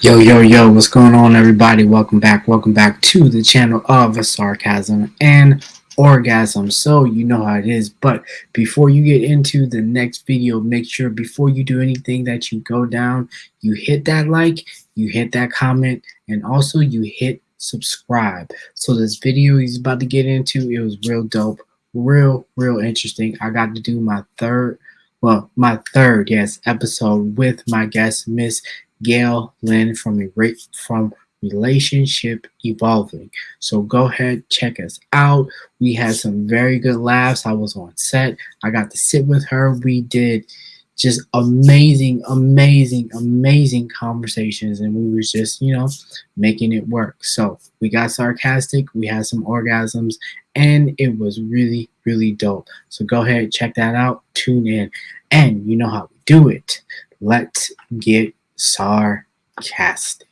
Yo, yo, yo, what's going on, everybody? Welcome back. Welcome back to the channel of Sarcasm and Orgasm. So, you know how it is. But before you get into the next video, make sure before you do anything that you go down, you hit that like, you hit that comment, and also you hit subscribe. So, this video he's about to get into, it was real dope, real, real interesting. I got to do my third well, my third, yes, episode with my guest, Miss Gail Lynn from Great from Relationship Evolving. So go ahead, check us out. We had some very good laughs. I was on set. I got to sit with her. We did just amazing, amazing, amazing conversations, and we was just, you know, making it work. So we got sarcastic, we had some orgasms, and it was really, really dope. So go ahead, check that out, tune in, and you know how we do it. Let's get sarcastic.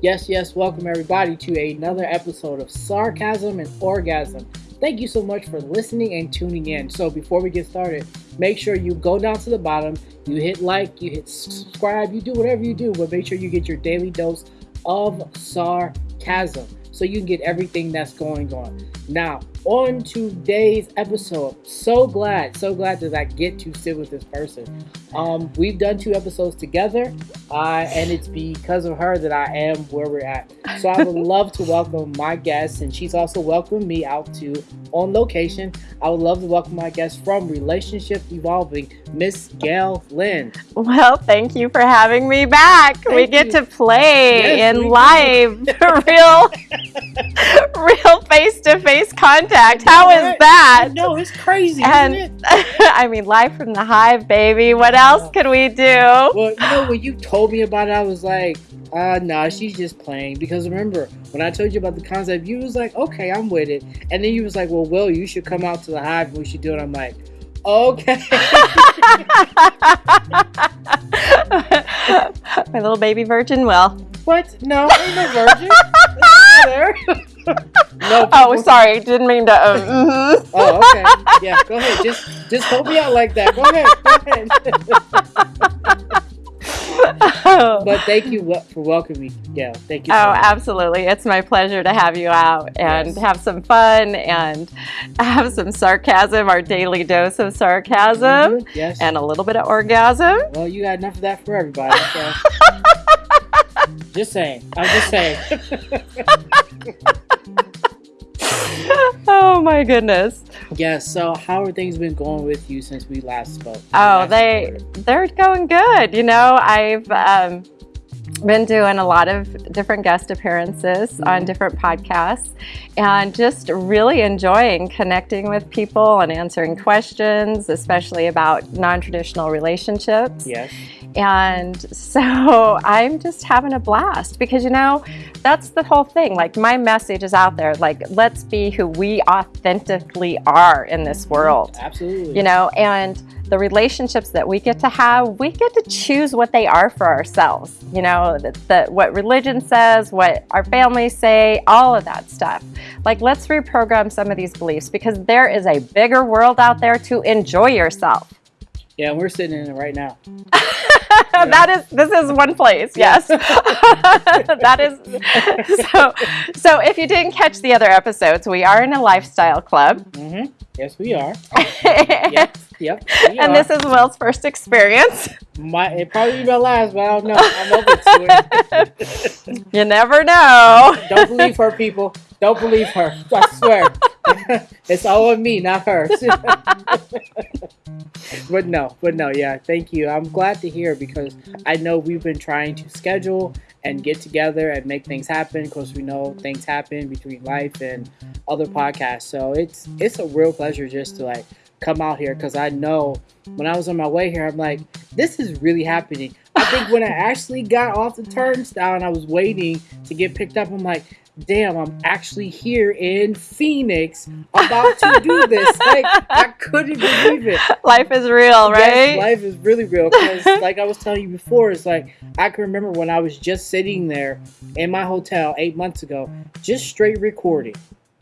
Yes, yes, welcome everybody to another episode of Sarcasm and Orgasm. Thank you so much for listening and tuning in. So, before we get started, make sure you go down to the bottom, you hit like, you hit subscribe, you do whatever you do, but make sure you get your daily dose of sarcasm so you can get everything that's going on. Now, on today's episode, so glad, so glad that I get to sit with this person. Um, we've done two episodes together, uh, and it's because of her that I am where we're at. So I would love to welcome my guest, and she's also welcomed me out to on location. I would love to welcome my guest from Relationship Evolving, Miss Gail Lynn. Well, thank you for having me back. Thank we get you. to play yes, in live, real, real face-to-face contact. How is that? No, it's crazy. And it? I mean, live from the hive, baby. What else could we do? Well, you know, when you told me about it, I was like, uh, nah, she's just playing. Because remember, when I told you about the concept, you was like, okay, I'm with it. And then you was like, well, Will, you should come out to the hive and we should do it. I'm like, okay. My little baby virgin Will. What? No, ain't no virgin. no, oh, sorry, didn't mean to. Um, mm-hmm. oh, okay. Yeah, go ahead. Just, just hold me out like that. Go ahead. Go ahead. but thank you for welcoming me. Yeah, thank you. So oh, much. absolutely. It's my pleasure to have you out and yes. have some fun and have some sarcasm, our daily dose of sarcasm. Mm -hmm. Yes. And a little bit of orgasm. Well, you got enough of that for everybody. So. Just saying. I'm just saying. oh my goodness. Yes. So how are things been going with you since we last spoke? Oh, last they they're going good. You know, I've um, been doing a lot of different guest appearances on mm-hmm. different podcasts and just really enjoying connecting with people and answering questions, especially about non-traditional relationships. Yes. And so I'm just having a blast because, you know, that's the whole thing. Like my message is out there, like, let's be who we authentically are in this mm-hmm. world. Absolutely. You know, and the relationships that we get to have, we get to choose what they are for ourselves. You know, the, what religion says, what our families say, all of that stuff. Like, let's reprogram some of these beliefs because there is a bigger world out there to enjoy yourself. Yeah, we're sitting in it right now. that is this is one place yes. That is so so if you didn't catch the other episodes we are in a lifestyle club. Mm -hmm. yes we are. Yep yep and are. this is will's first experience. My it probably be my last but i don't know. I'm open to it. You never know. Don't believe her people. Don't believe her. I swear it's all on me not her but no, but no, yeah, thank you. I'm glad to hear because I know we've been trying to schedule and get together and make things happen because we know things happen between life and other podcasts. So it's it's a real pleasure just to like come out here because I know when I was on my way here, I'm like, this is really happening. I think when I actually got off the turnstile and I was waiting to get picked up, I'm like, damn, I'm actually here in Phoenix about to do this. like, I couldn't believe it. Life is real, right? Yes, life is really real. Because, like I was telling you before, it's like I can remember when I was just sitting there in my hotel eight months ago, just straight recording.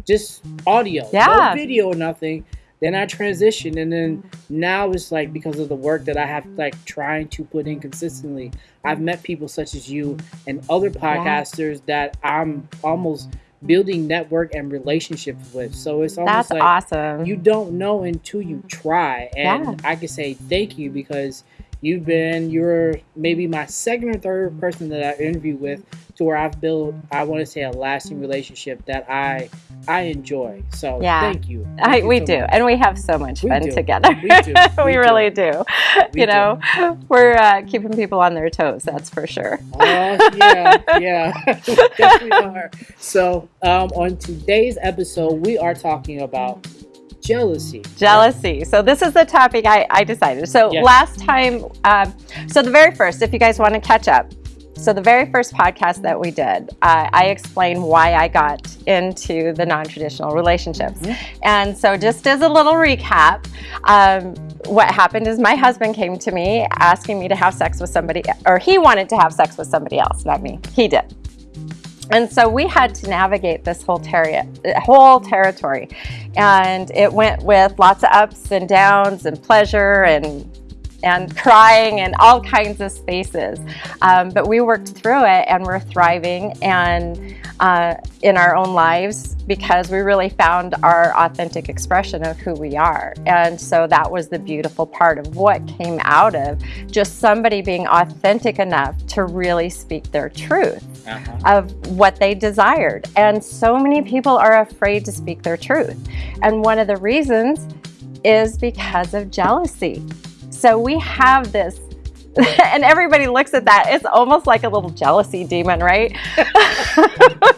just audio, Yeah. no video, nothing. Then I transitioned, and then now it's like because of the work that I have, like trying to put in consistently. I've met people such as you and other podcasters that I'm almost building network and relationships with. So it's almost That's like awesome. you don't know until you try and Yeah. i can say thank you because you've been you're maybe my second or third person that i interview with to where i've built i want to say a lasting relationship that i i enjoy so Yeah. thank you I, you we so do, much. and we have so much We fun do. together. We do. we We do. really do. You know, we're uh, keeping people on their toes. That's for sure. Oh yeah, yeah, yes we are. So, um, on today's episode, we are talking about jealousy. Jealousy. So this is the topic I, I decided. So Yeah. last time, um, so the very first, if you guys want to catch up, so the very first podcast that we did, uh, I explained why I got into the non-traditional relationships. And so just as a little recap, um, what happened is my husband came to me asking me to have sex with somebody, or he wanted to have sex with somebody else, not me. He did. And so we had to navigate this whole, terri- whole territory. And it went with lots of ups and downs and pleasure and and crying and all kinds of spaces. Um, but we worked through it and we're thriving and uh, in our own lives because we really found our authentic expression of who we are. And so that was the beautiful part of what came out of just somebody being authentic enough to really speak their truth Uh-huh. of what they desired. And so many people are afraid to speak their truth. And one of the reasons is because of jealousy. So we have this, and everybody looks at that. It's almost like a little jealousy demon, right?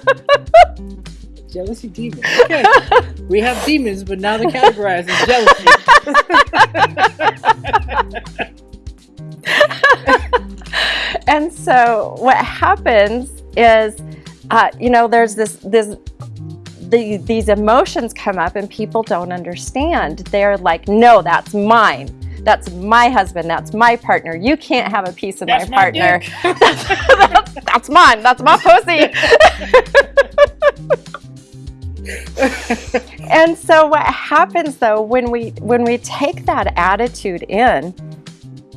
Jealousy demon. Okay. we have demons, but now they're categorized as jealousy. and so what happens is, uh, you know, there's this this the, these emotions come up and people don't understand. They're like, no, that's mine. That's my husband. That's my partner. You can't have a piece of That's my my partner. dick. that's, that's mine. That's my pussy. and so what happens though when we when we take that attitude in,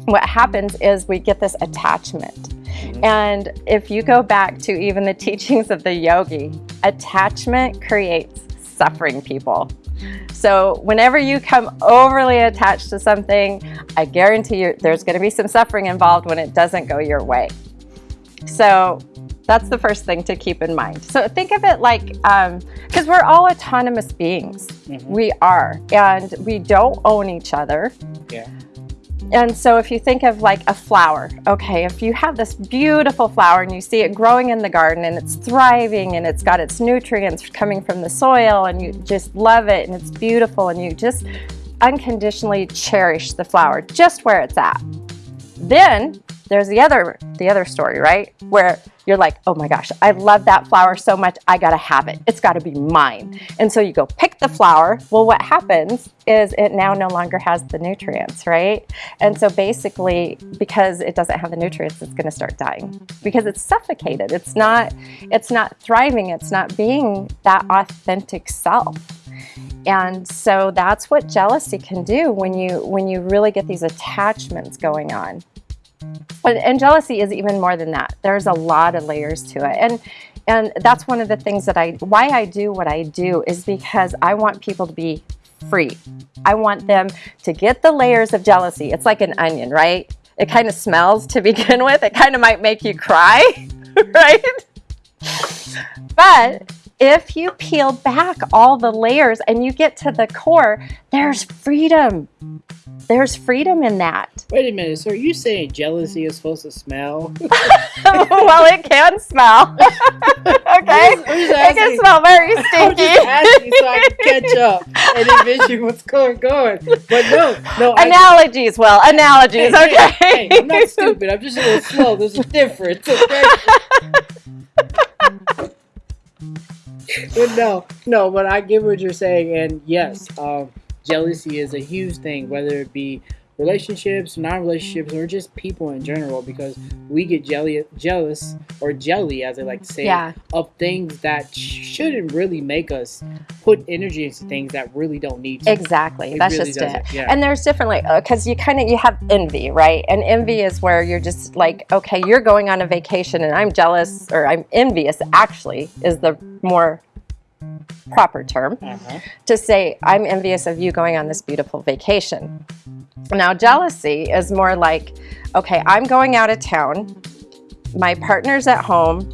what happens is we get this attachment. Mm-hmm. And if you go back to even the teachings of the yogi, attachment creates suffering people. So whenever you come overly attached to something, I guarantee you there's going to be some suffering involved when it doesn't go your way. So that's the first thing to keep in mind. So think of it like, because we're all autonomous beings. Mhm. We are, and we don't own each other. Yeah. And so if you think of like a flower, okay, if you have this beautiful flower and you see it growing in the garden and it's thriving and it's got its nutrients coming from the soil and you just love it and it's beautiful and you just unconditionally cherish the flower just where it's at. Then there's the other the other story, right? Where you're like, "Oh my gosh, I love that flower so much. I got to have it. It's got to be mine." And so you go pick the flower. Well, what happens is it now no longer has the nutrients, right? And so basically because it doesn't have the nutrients, it's to start dying because it's suffocated. It's not it's not thriving. It's not being that authentic self. And so that's what jealousy can do when you when you really get these attachments going on. And, jealousy is even more than that. There's a lot of layers to it. And and that's one of the things that I why I do what I do is because I want people to be free. I want them to get the layers of jealousy. It's like an onion, right? It kind of smells to begin with. It kind of might make you cry, right? But if you peel back all the layers and you get to the core, there's freedom. There's freedom in that. Wait a minute. So are you saying jealousy is supposed to smell? well, it can smell. okay? I'm just- I'm just It can smell very I'm stinky. just asking so I can catch up and envision what's going on. But no, no. I- analogies, well, analogies, Hey, okay. hey, hey, I'm not stupid. I'm just a little slow. There's a difference, okay? but no, no. But I get what you're saying, and yes, um, jealousy is a huge thing, whether it be relationships, non-relationships, or just people in general because we get jelly, jealous or jelly, as they like to say, Yeah. of things that shouldn't really make us put energy into things that really don't need to. Exactly. It That's really just it. yeah. And there's different like because you kind of you have envy, right? And envy is where you're just like, okay, you're going on a vacation and I'm jealous or I'm envious. Actually, is the more proper term Uh-huh. to say I'm envious of you going on this beautiful vacation. Now, jealousy is more like, okay, I'm going out of town. My partner's at home.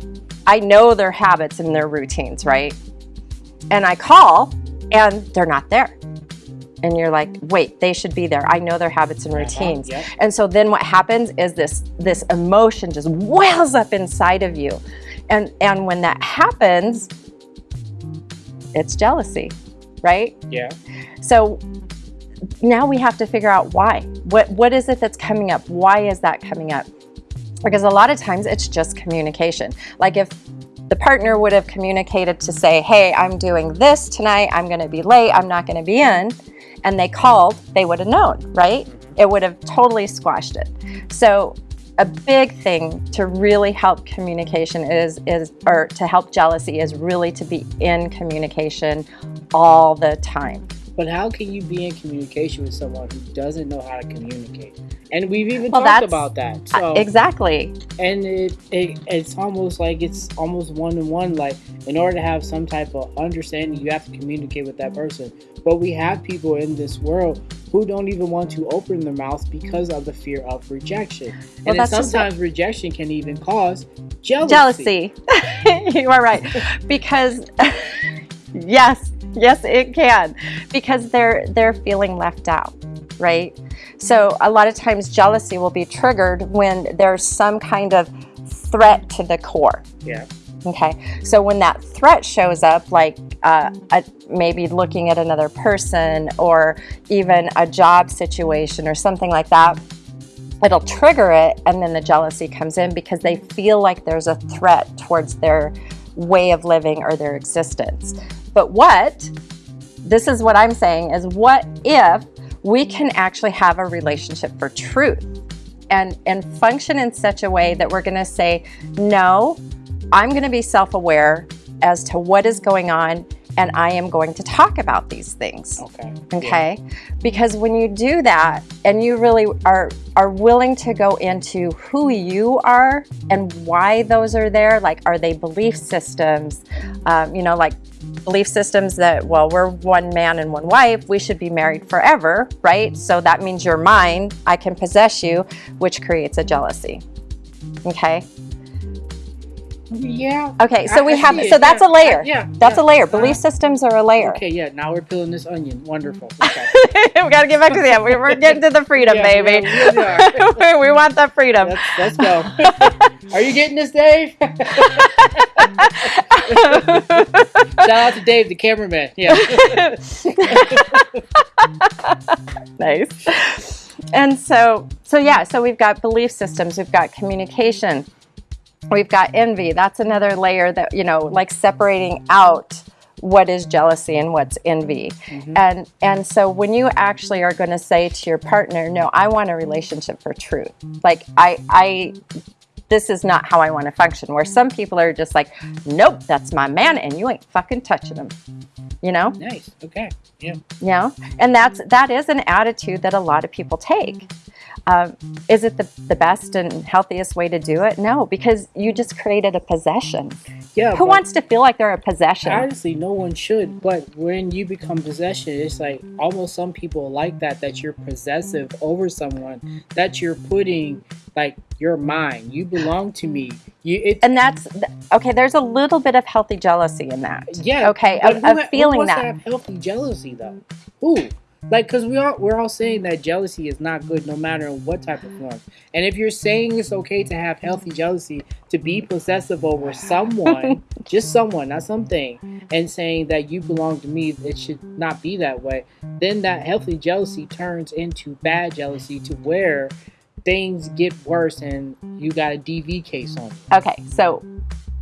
I know their habits and their routines, right? And I call and they're not there. And you're like, wait, they should be there. I know their habits and Uh-huh, routines. And so then what happens is this this emotion just wells up inside of you. And and when that happens, it's jealousy, right? Yeah. So now we have to figure out why. What what is it that's coming up? Why is that coming up? Because a lot of times it's just communication. Like if the partner would have communicated to say, "Hey, I'm doing this tonight. I'm going to be late. I'm not going to be in." And they called, they would have known, right? Mm-hmm. It would have totally squashed it. So a big thing to really help communication is is or to help jealousy is really to be in communication all the time. But how can you be in communication with someone who doesn't know how to communicate? And we've even Well, talked about that. So exactly. and it, it it's almost like it's almost one to one. Like in order to have some type of understanding, you have to communicate with that person. But we have people in this world who don't even want to open their mouths because of the fear of rejection. Well, and then that's just sometimes rejection can even cause jealousy. Jealousy. you are right. Because yes, yes it can. Because they're they're feeling left out, right? So a lot of times jealousy will be triggered when there's some kind of threat to the core. Yeah. Okay, so when that threat shows up, like uh, a, maybe looking at another person or even a job situation or something like that, it'll trigger it, and then the jealousy comes in because they feel like there's a threat towards their way of living or their existence. But what, this is what I'm saying, is what if we can actually have a relationship for truth? And, and function in such a way that we're going to say, no, I'm going to be self aware as to what is going on, and I am going to talk about these things. Okay. Okay? Because when you do that and you really are are willing to go into who you are and why those are there, like are they belief systems? Um, you know, like belief systems that well, we're one man and one wife, we should be married forever, right? So that means you're mine, I can possess you, which creates a jealousy. Okay? Yeah. Okay, so I- we I have see it, so that's yeah. a layer. Yeah. That's yeah. a layer. Uh-huh. Belief systems are a layer. Okay, yeah. Now we're peeling this onion. Wonderful. Okay. we got to get back to that. We- We're getting to the freedom, Yeah, baby. we are. we want the freedom. let's, let's go. Are you getting this, Dave? Shout out to Dave, the cameraman. Yeah. nice. And so, so yeah, so we've got belief systems, we've got communication, we've got envy. That's another layer that, you know, like separating out what is jealousy and what's envy. Mm-hmm. And and so when you actually are going to say to your partner, "No, I want a relationship for truth." Like I I this is not how I want to function. Where some people are just like, "Nope, that's my man and you ain't fucking touching him." You know? nice. Okay. Yeah. you know and that's that is an attitude that a lot of people take um, is it the, the best and healthiest way to do it no because you just created a possession Yeah. who wants to feel like they're a possession Honestly, no one should. But when you become possession, it's like almost some people like that. That you're possessive over someone. That you're putting like you're mine. You belong to me. You. And that's okay there's a little bit of healthy jealousy in that yeah. okay of, who of feeling that have healthy jealousy though? Who? Like, cause we all we're all saying that jealousy is not good, no matter in what type of form. And if you're saying it's okay to have healthy jealousy, to be possessive over someone, just someone, not something, and saying that you belong to me, it should not be that way. Then that healthy jealousy turns into bad jealousy, to where things get worse and you got a DV case on. you. okay so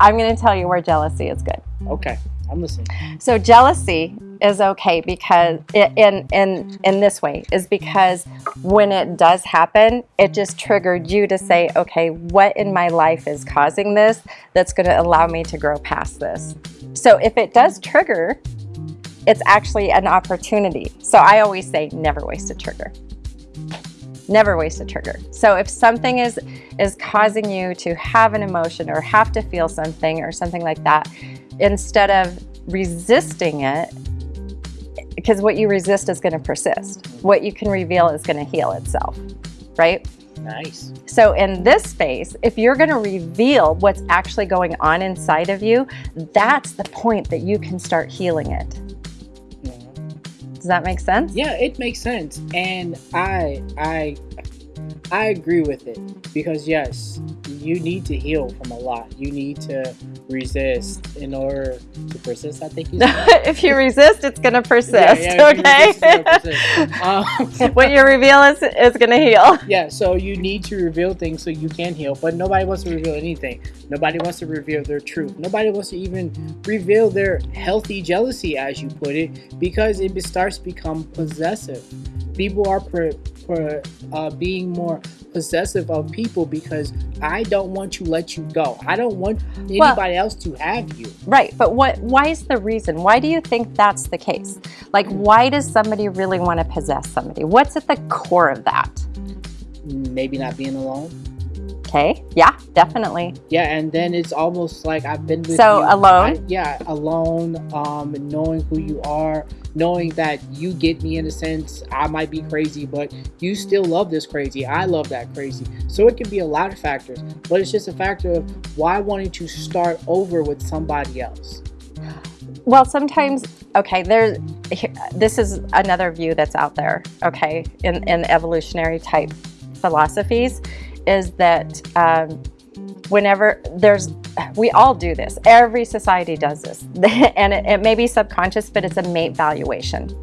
i'm going to tell you where jealousy is good Okay, I'm listening. so jealousy is okay because in in in this way is because when it does happen, it just triggered you to say, okay, what in my life is causing this that's going to allow me to grow past this. So if it does trigger, it's actually an opportunity. So I always say, never waste a trigger. Never waste a trigger. So if something is is causing you to have an emotion or have to feel something or something like that, instead of resisting it, because what you resist is going to persist. What you can reveal is going to heal itself, right? Nice. So in this space, if you're going to reveal what's actually going on inside of you, that's the point that you can start healing it. Does that make sense? Yeah, it makes sense. And I I I agree with it because yes, you need to heal from a lot. You need to resist in order to persist. I think you said. if you resist, it's going to persist. Yeah, yeah, if you okay. resist, persist. Um, what you reveal is is going to heal. yeah, so you need to reveal things so you can heal, but nobody wants to reveal anything. Nobody wants to reveal their truth. Nobody wants to even reveal their healthy jealousy, as you put it, because it starts to become possessive. People are per, per, uh, being more possessive of people because I don't want to let you go. I don't want anybody else to have you. Right, but what? Why is the reason? Why do you think that's the case? Like, why does somebody really want to possess somebody? What's at the core of that? Maybe not being alone. Okay, yeah, definitely. Yeah, and then it's almost like I've been with So, you. alone? I- yeah, alone. Um, knowing who you are, knowing that you get me in a sense. I might be crazy, but you still love this crazy. I love that crazy. So it can be a lot of factors, but it's just a factor of why wanting to start over with somebody else. Well, sometimes, okay, there's this is another view that's out there, okay, in, in evolutionary type philosophies, is that um, whenever there's, we all do this, every society does this, and it, it may be subconscious, but it's a mate valuation.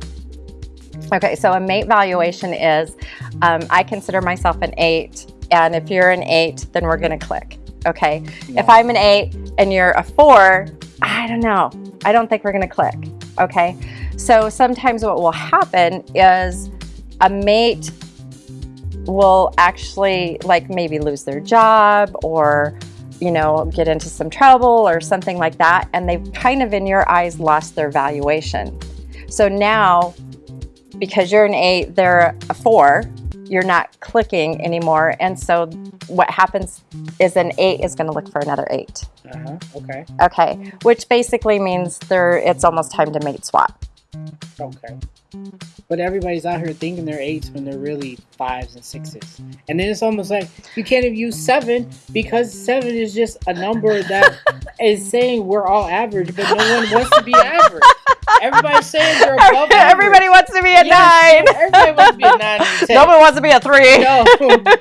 Okay, so a mate valuation is um, I consider myself an eight, and if you're an eight, then we're gonna click. Okay, if I'm an eight and you're a four, I don't know. I don't think we're gonna click. Okay, so sometimes what will happen is a mate will actually like maybe lose their job or you know get into some trouble or something like that and they've kind of in your eyes lost their valuation so now because you're an eight they're a four you're not clicking anymore and so what happens is an eight is going to look for another eight Uh huh. Okay. okay which basically means there it's almost time to mate swap Okay. But everybody's out here thinking they're eights when they're really fives and sixes. And then it's almost like you can't even use seven because seven is just a number that is saying we're all average, but no one wants to be average. Everybody's saying they're above average. everybody wants to be a Yes, nine Everybody wants to be a nine and a ten. nobody wants to be a three No,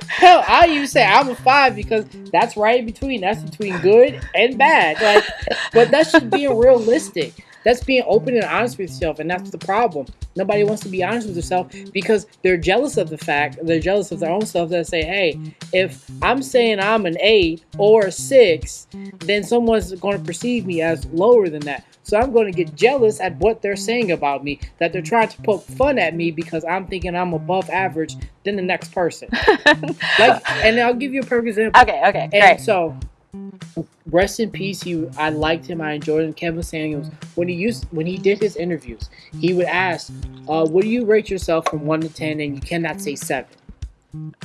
hell, I used to say I'm a five because that's right in between. That's between good and bad. Like, but that's just being realistic. That's being open and honest with yourself, and that's the problem. Nobody wants to be honest with themselves because they're jealous of the fact, they're jealous of their own self. That say, "Hey, if I'm saying I'm an eight or a six, then someone's going to perceive me as lower than that." So I'm going to get jealous at what they're saying about me, that they're trying to poke fun at me because I'm thinking I'm above average than the next person. like, and I'll give you a perfect example. okay okay And great so, rest in peace. He, I liked him. I enjoyed him. Kevin Samuels. When he used, when he did his interviews, he would ask, uh, "What do you rate yourself from one to ten? And you cannot say seven.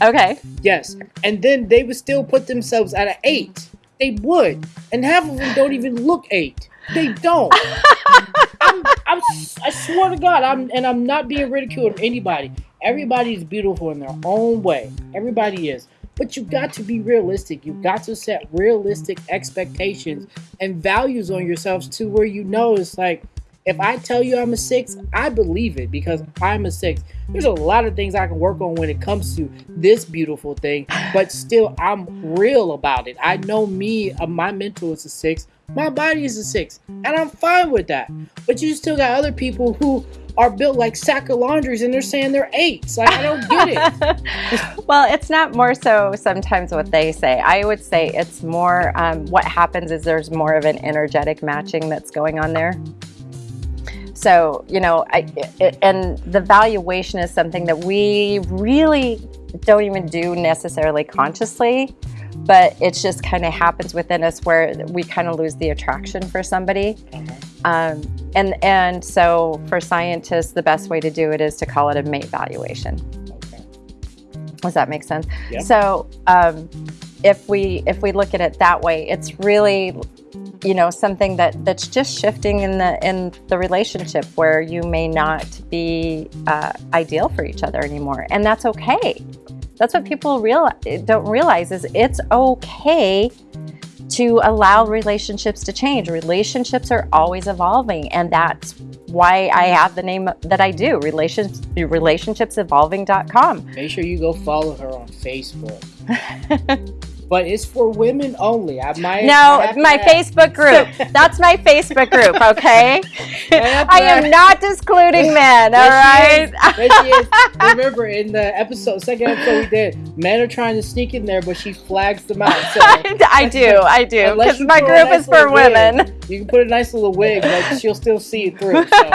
okay Yes, and then they would still put themselves at an eight. They would, and half of them don't even look eight. They don't. I'm, I'm, I swear to God, I'm, and I'm not being ridiculed of anybody. Everybody's beautiful in their own way. Everybody is. But you got to be realistic. You've got to set realistic expectations and values on yourselves to where you know it's like, if I tell you I'm a six, I believe it because I'm a six. There's a lot of things I can work on when it comes to this beautiful thing, but still, I'm real about it. I know me, uh, my mental is a six, my body is a six, and I'm fine with that. But you still got other people who are built like sack of laundries and they're saying they're eights. Like, I don't get it. well, it's not more so sometimes what they say. I would say it's more um, what happens is there's more of an energetic matching that's going on there. so you know I, it, and the valuation is something that we really don't even do necessarily consciously but it just kind of happens within us where we kind of lose the attraction for somebody Uh-huh. um, and and so for scientists the best way to do it is to call it a mate valuation Okay. does that make sense Yeah. so um, if we if we look at it that way it's really you know something that that's just shifting in the in the relationship where you may not be uh, ideal for each other anymore and that's okay that's what people real don't realize is it's okay to allow relationships to change relationships are always evolving and that's why i have the name that i do relations relationshipsevolving.com Make sure you go follow her on Facebook. but it's for women only. I might. No, I have to my. Facebook group. That's my Facebook group, okay? I am not excluding men, all right? she is. Yes, she is. Remember in the episode, second episode we did, men are trying to sneak in there, but she flags them out. So I do, I do, because my group nice is for wig. women. you can put a nice little wig, but she'll still see it through. So.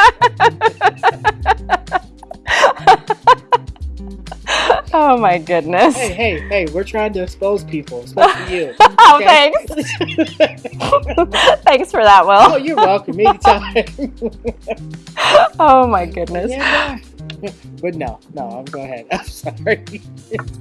Oh my goodness. Hey, hey, hey, we're trying to expose people, especially you. Oh, thanks. Thanks for that, Will. oh, you're welcome. Anytime. Oh my goodness. yeah. But no, no, I'm go ahead. I'm sorry.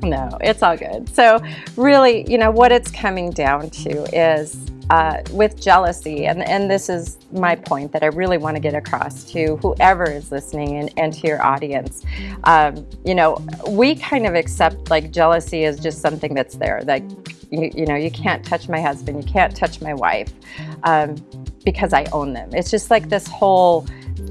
No, it's all good. So, really, you know, what it's coming down to is uh, with jealousy, and, and this is my point that I really want to get across to whoever is listening and, and to your audience. Um, you know, we kind of accept like jealousy is just something that's there. Like, you, you know, you can't touch my husband, you can't touch my wife um, because I own them. It's just like this whole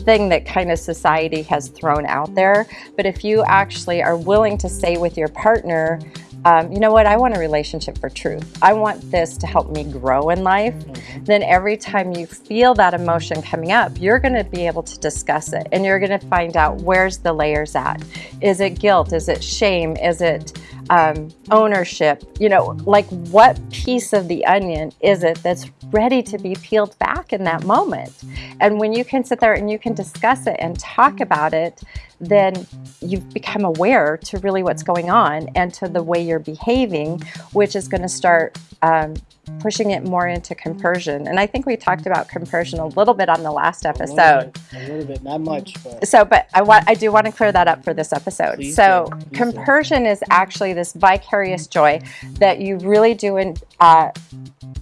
thing that kind of society has thrown out there. But if you actually are willing to say with your partner, um, you know what, I want a relationship for truth. I want this to help me grow in life. Then every time you feel that emotion coming up, you're going to be able to discuss it and you're going to find out where's the layers at. Is it guilt? Is it shame? Is it um, ownership? You know, like what piece of the onion is it that's ready to be peeled back in that moment? And when you can sit there and you can discuss it and talk about it, then you've become aware to really what's going on and to the way you're behaving, which is going to start um, pushing it more into compersion. And I think we talked about compersion a little bit on the last A episode. little bit, a little bit, not much, but So, but I want I do want to clear that up for this episode. Please so, do. Please do. compersion is actually this vicarious joy that you really do in uh,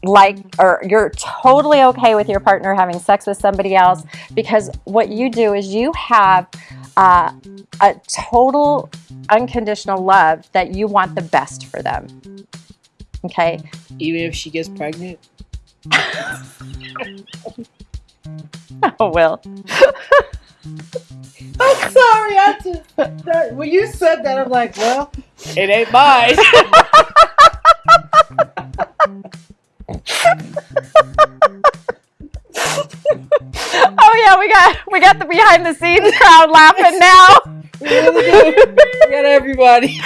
like, or you're totally okay with your partner having sex with somebody else because what you do is you have uh, a total unconditional love that you want the best for them. Okay. even if she gets pregnant, Oh, well. I'm sorry. I just that, when you said that, I'm like, well, it ain't mine. Oh yeah, we got we got the behind the scenes crowd laughing now. we really. We got everybody.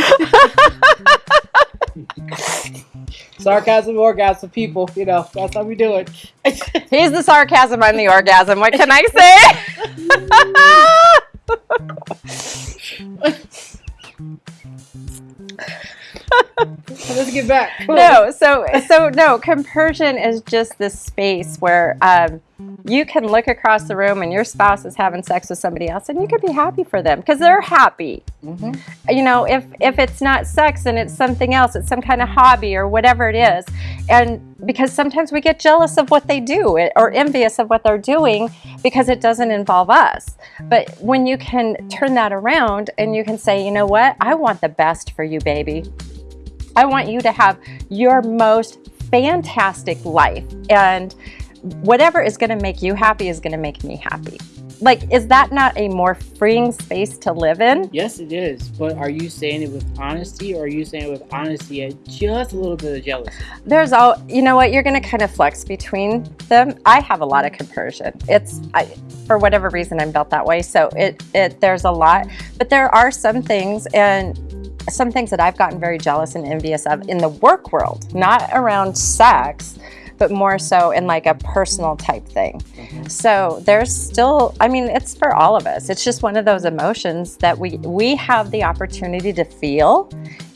Sarcasm, orgasm, people. You know, that's how we do it. He's the sarcasm, I'm the orgasm. What can I say? Let's get back. no, so so no, compersion is just this space where um, you can look across the room and your spouse is having sex with somebody else, and you could be happy for them because they're happy. Mhm. you know if if it's not sex and it's something else. It's some kind of hobby or whatever it is. And because sometimes we get jealous of what they do eh, or envious of what they're doing because it doesn't involve us. But when you can turn that around and you can say you know what? I want the best for you baby. I want you to have your most fantastic life. And whatever is going to make you happy is going to make me happy like is that not a more freeing space to live in Yes, it is. But are you saying it with honesty, or are you saying it with honesty and just a little bit of jealousy? there's all you know what you're going to kind of flex between them i have a lot of compersion it's I, for whatever reason i'm built that way so it it there's a lot but there are some things and some things that i've gotten very jealous and envious of in the work world not around sex but more so in like a personal type thing. Mhm. So there's still, I mean, it's for all of us. It's just one of those emotions that we we have the opportunity to feel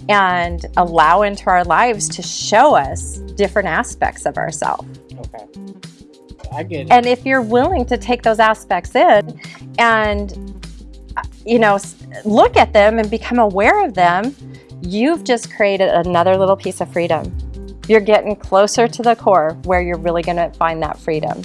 and allow into our lives to show us different aspects of ourselves. Okay. I get it. And if you're willing to take those aspects in and, you know, look at them and become aware of them, you've just created another little piece of freedom. You're getting closer to the core where you're really going to find that freedom.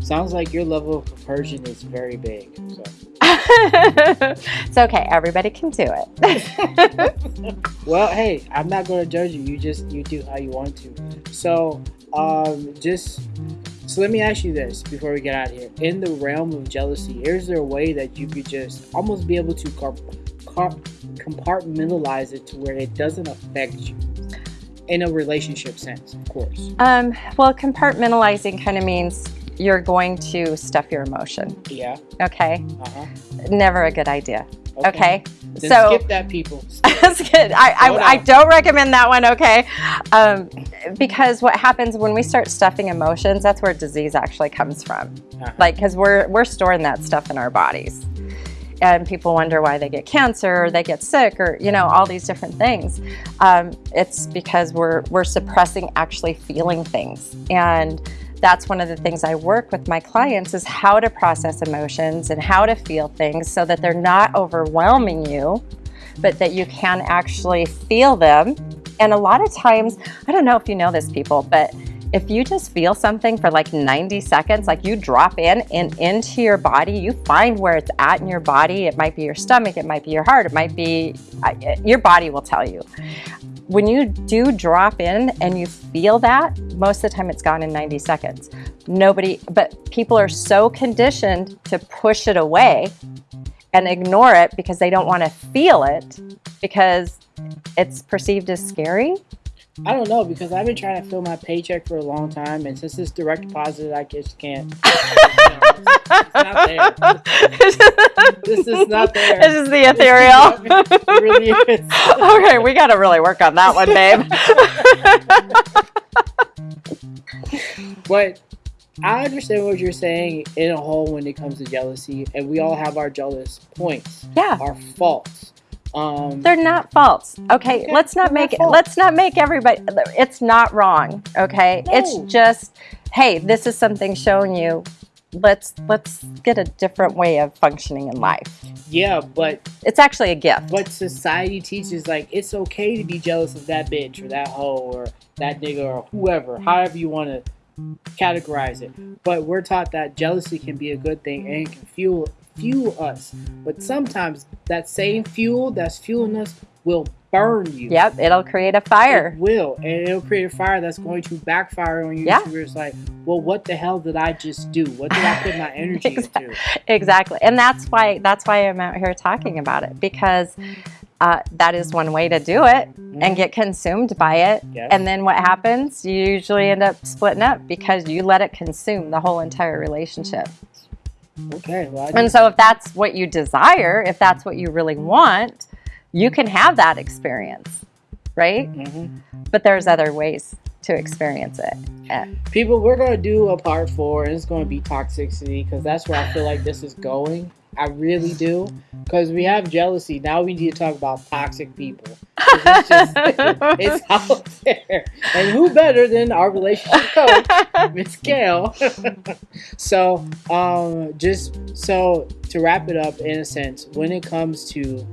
Sounds like your level of compersion is very big. So. it's okay. Everybody can do it. Well, hey, I'm not going to judge you. You just you do how you want to. So, um, just so let me ask you this before we get out of here. In the realm of jealousy, is there a way that you could just almost be able to compartmentalize it to where it doesn't affect you in a relationship sense, of course? um, well, compartmentalizing kind of means you're going to stuff your emotion. Yeah. Okay. Uh huh. Never a good idea. Okay. Then so skip that, people. That's good. I, I, I don't recommend that one, okay? Um, because what happens when we start stuffing emotions, that's where disease actually comes from. Uh-huh. Like, because we're, we're storing that stuff in our bodies. And people wonder why they get cancer or they get sick or, you know, all these different things. Um, it's because we're, we're suppressing actually feeling things. And that's one of the things I work with my clients is how to process emotions and how to feel things so that they're not overwhelming you but that you can actually feel them. And a lot of times, I don't know if you know this, people, but if you just feel something for like 90 seconds, like you drop in and into your body, you find where it's at in your body. It might be your stomach, it might be your heart, it might be uh, uh, your body will tell you. When you do drop in and you feel that, most of the time it's gone in 90 seconds. Nobody, but people are so conditioned to push it away and ignore it because they don't want to feel it because it's perceived as scary. I don't know because I've been trying to fill my paycheck for a long time, and since it's direct deposit, I just can't. it's not there. This is not there. This is the ethereal. Really is. okay, we got to really work on that one, babe. But I understand what you're saying in a whole when it comes to jealousy, and we all have our jealous points, yeah, our faults. Um, they're not false. Okay, Okay, let's not they're not make it. Let's not make everybody. It's not wrong. Okay, it's just, hey, this is something showing you. Let's let's get a different way of functioning in life. yeah, but It's actually a gift. but society teaches like it's okay to be jealous of that bitch or that hoe or that nigga or whoever, however you want to categorize it. But we're taught that jealousy can be a good thing and can fuel fuel us. But sometimes that same fuel that's fueling us will burn you. Yep, it'll create a fire. It will, and it'll create a fire that's going to backfire on you. Yeah. Where it's like, well, what the hell did I just do? What did I put my energy Exactly. into? exactly and that's why that's why i'm out here talking about it because uh, that is one way to do it and get consumed by it Yes. and then what happens you usually end up splitting up because you let it consume the whole entire relationship Okay, well, and so if that's what you desire if that's what you really want you can have that experience right Mhm. but there's other ways to experience it Uh, People, we're gonna do a part four, and it's gonna be toxicity because that's where I feel like this is going. I really do, because we have jealousy. Now we need to talk about toxic people. It's, just, it's out there, and who better than our relationship coach, Miss Gail? so, um, just so to wrap it up, in a sense, when it comes to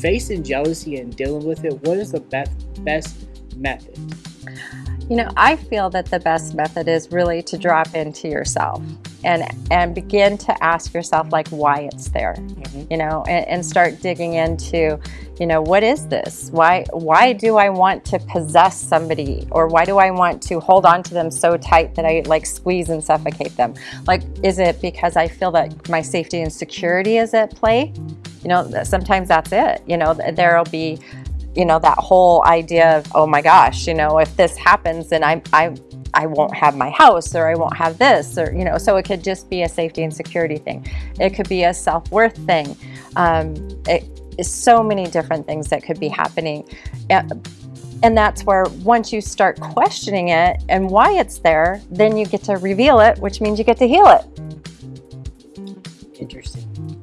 facing jealousy and dealing with it, what is the best best method? You know, I feel that the best method is really to drop into yourself and and begin to ask yourself like why it's there. Mhm. You know, and, and start digging into, you know, what is this? Why why do I want to possess somebody or why do I want to hold on to them so tight that I like squeeze and suffocate them? Like is it because I feel that my safety and security is at play? You know, sometimes that's it. You know, there'll be you know that whole idea of oh my gosh you know if this happens then i'm i i won't have my house or i won't have this or you know so it could just be a safety and security thing it could be a self-worth thing um, it is so many different things that could be happening And that's where once you start questioning it and why it's there, then you get to reveal it, which means you get to heal it. Interesting.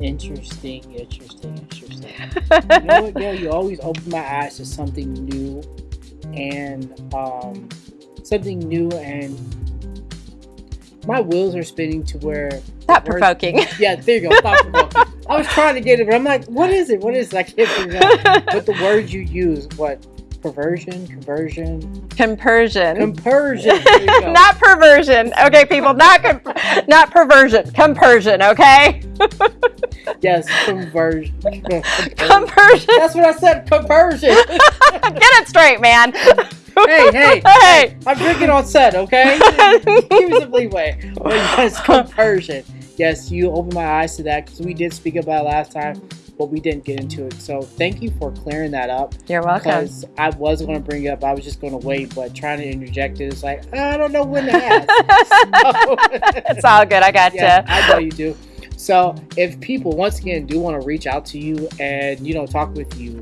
Interesting, interesting, interesting. you know what, Gail? You always open my eyes to something new and um, something new and my wheels are spinning to where thought provoking. Yeah, there you go. Thought provoking. I was trying to get it, but I'm like, what is it? What is it? I can't figure it out. But the words you use, what perversion, conversion, compersion, compersion, not perversion. Okay, people, not not perversion, compersion. Okay. yes, conversion. Compersion. That's what I said. Conversion. Get it straight, man. hey, hey, hey! I'm drinking on set, okay? Give me some leeway. Yes, compersion. Yes, you opened my eyes to that because we did speak about it last time but we didn't get into it. So thank you for clearing that up. You're welcome. Because I was going to bring it up, I was just going to wait, but trying to interject it is like I don't know when to ask. so, it's all good. I got yeah, you. I know you do. So if people once again do want to reach out to you and you know talk with you,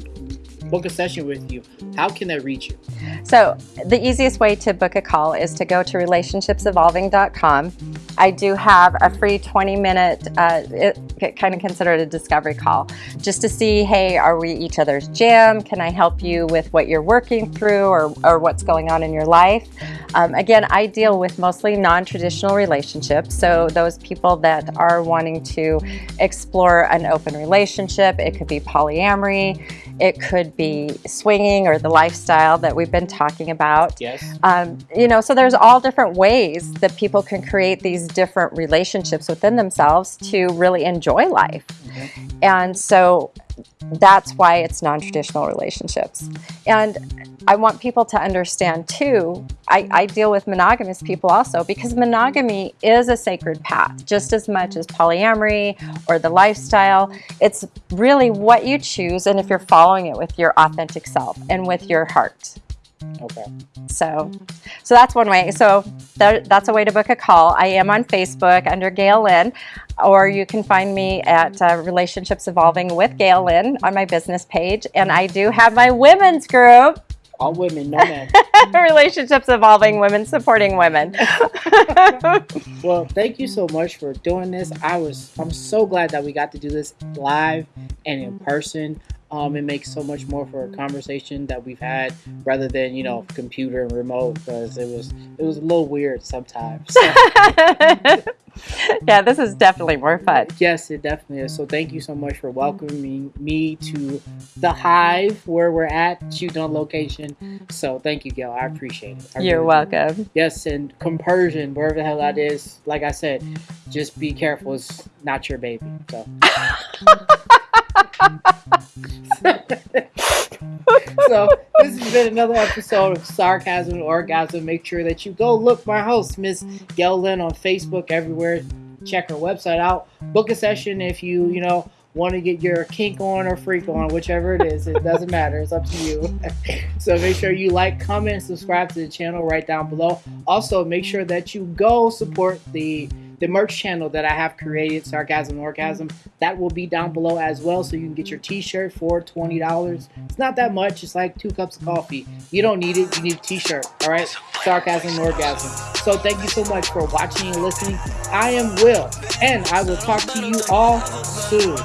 book a session with you, how can they reach you? So the easiest way to book a call is to go to relationshipsevolving.com. I do have a free 20 minute, uh, it, kind of considered a discovery call, just to see, hey, are we each other's jam? Can I help you with what you're working through or, or what's going on in your life? Um, again, I deal with mostly non-traditional relationships. So those people that are wanting to explore an open relationship, it could be polyamory, it could be swinging or the lifestyle that we've been talking about. Yes. Um, you know, so there's all different ways that people can create these different relationships within themselves to really enjoy life. Mm-hmm. And so that's why it's non-traditional relationships. And I want people to understand too, I, I, deal with monogamous people also because monogamy is a sacred path just as much as polyamory or the lifestyle. It's really what you choose and if you're following it with your authentic self and with your heart. Okay. So, so that's one way. So that, that's a way to book a call. I am on Facebook under Gail Lynn, or you can find me at uh, Relationships Evolving with Gail Lynn on my business page. And I do have my women's group. All women, no men. Relationships Evolving Women Supporting Women. well, thank you so much for doing this. I was, I'm so glad that we got to do this live and in person um, it makes so much more for a conversation that we've had rather than you know computer and remote because it was it was a little weird sometimes. So. yeah, this is definitely more fun. Yes, it definitely is. So thank you so much for welcoming me to the Hive where we're at, shooting on location. So thank you, Gail. I appreciate it. I You're really welcome. Do. Yes, and compersion, wherever the hell that is. Like I said, just be careful. It's not your baby. So. so this has been another episode of Sarcasm and Orgasm. Make sure that you go look my host, Miss Lynn, on Facebook everywhere. Check her website out. Book a session if you, you know, want to get your kink on or freak on, whichever it is. It doesn't matter. It's up to you. so make sure you like, comment, subscribe to the channel right down below. Also, make sure that you go support the the merch channel that I have created, Sarcasm Orgasm, that will be down below as well. So you can get your t-shirt for $20. It's not that much. It's like two cups of coffee. You don't need it. You need a t-shirt. All right. Sarcasm Orgasm. So thank you so much for watching and listening. I am Will, and I will talk to you all soon.